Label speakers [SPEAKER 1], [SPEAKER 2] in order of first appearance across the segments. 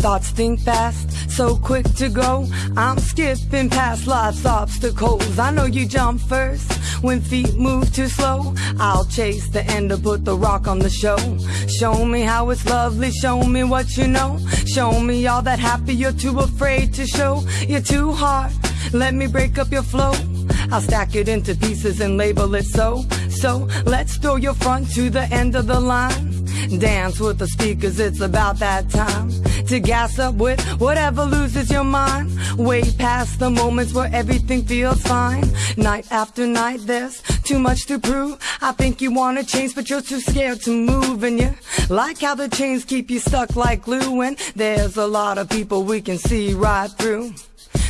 [SPEAKER 1] Thoughts think fast, so quick to go. I'm skipping past life's obstacles. I know you jump first when feet move too slow. I'll chase the end to put the rock on the show. Show me how it's lovely, show me what you know. Show me all that happy you're too afraid to show. You're too hard, let me break up your flow. I'll stack it into pieces and label it so. So let's throw your front to the end of the line. Dance with the speakers, it's about that time to gas up with whatever loses your mind. Way past the moments where everything feels fine. Night after night, there's too much to prove. I think you wanna change, but you're too scared to move. And you like how the chains keep you stuck like glue. And there's a lot of people we can see right through.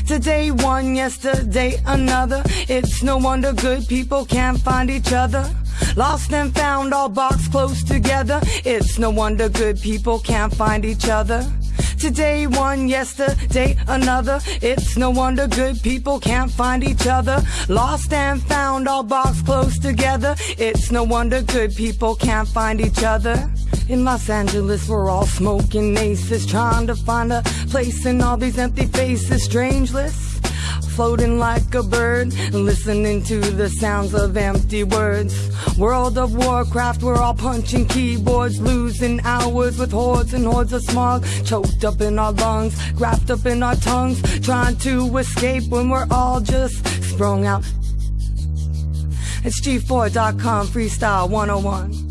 [SPEAKER 1] Today one, yesterday another. It's no wonder good people can't find each other. Lost and found, all boxed close together. It's no wonder good people can't find each other. Today one, yesterday another. It's no wonder good people can't find each other. Lost and found, all boxed close together. It's no wonder good people can't find each other. In Los Angeles, we're all smoking aces, trying to find a place in all these empty faces. Strangeless, floating like a bird, listening to the sounds of empty words. World of Warcraft, we're all punching keyboards, losing hours with hordes and hordes of smog, choked up in our lungs, grabbed up in our tongues, trying to escape when we're all just sprung out. It's G4.com Freestyle 101.